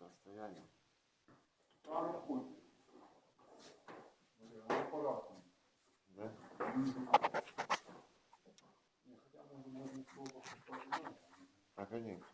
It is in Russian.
расстояние. А, рахуйте. Блін, ну. Да? Ні, хоча може можна. А, конечно.